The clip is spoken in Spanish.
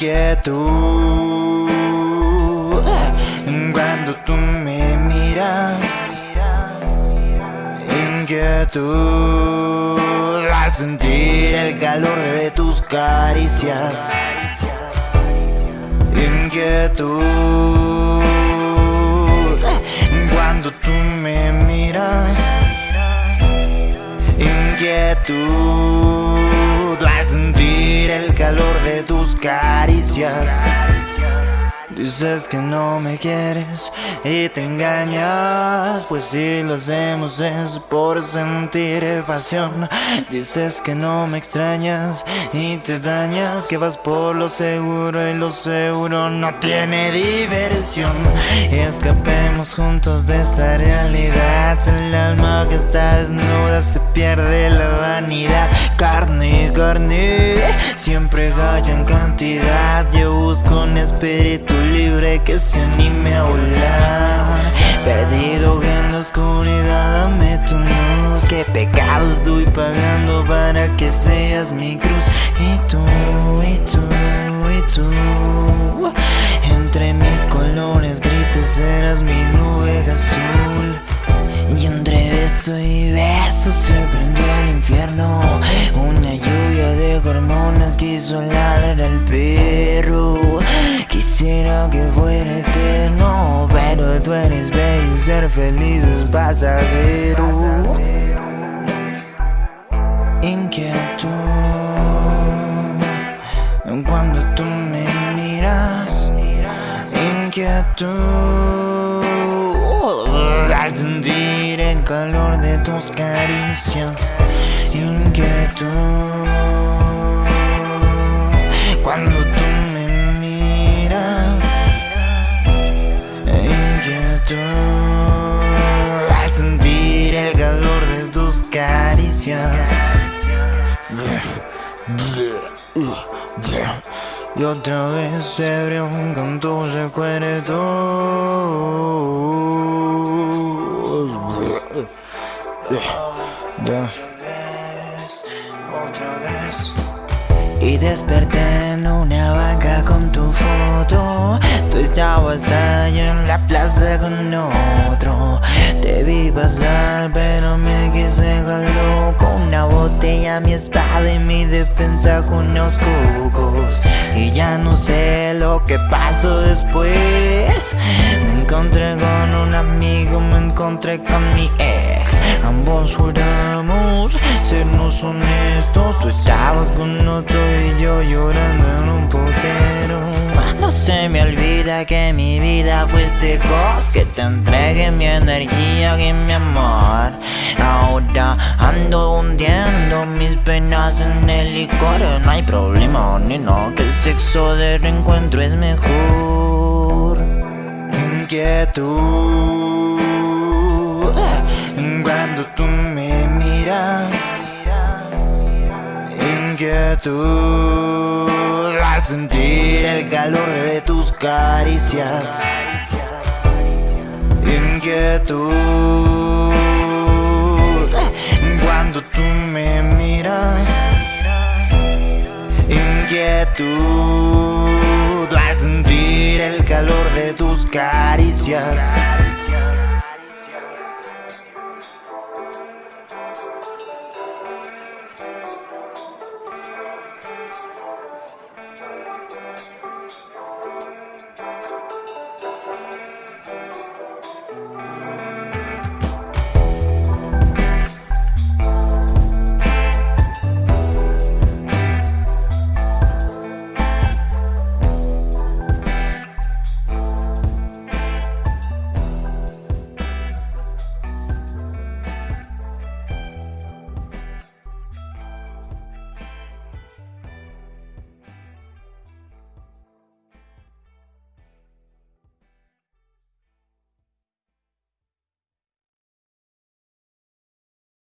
inquietud cuando tú me miras. Inquietud al sentir el calor de tus caricias. Inquietud cuando tú me miras. Inquietud caricias. Dices que no me quieres y te engañas. Pues si lo hacemos es por sentir pasión Dices que no me extrañas y te dañas. Que vas por lo seguro y lo seguro no tiene diversión. Escapemos juntos de esta realidad. El alma que está desnuda se pierde la vanidad. Carne, carne, siempre galla en cantidad. Yo busco un espíritu libre que se anime a volar. Perdido en la oscuridad, dame tu luz. Qué pecado estoy pagando para que seas mi cruz. Y tú, y tú, y tú. Entre mis colores grises eras mi nube azul. Y entre beso y beso se prendió el infierno quiso ladrar al perro. Quisiera que fuera eterno Pero tú eres bello y ser feliz es pasajero. Inquietud. Cuando tú me miras Inquietud. Al sentir el calor de tus caricias Inquietud Y otra vez se abrió un canto Otra vez, otra vez Y desperté en una banca con tu foto. Tú estabas allá en la plaza con otro. Te vi pasar pero mi espada y mi defensa con unos cucos Y ya no sé lo que pasó después. Me encontré con un amigo, me encontré con mi ex. Ambos juramos sernos honestos. Tú estabas con otro y yo llorando en un potero. No se me que mi vida fuiste vos Que te entregué mi energía y mi amor. Ahora ando hundiendo mis penas en el licor. No hay problema, ni no, que el sexo de reencuentro es mejor. Inquietud. Cuando tú me miras. Inquietud Al sentir el calor de tus caricias. Inquietud. Cuando tú me miras Inquietud. Al sentir el calor de tus caricias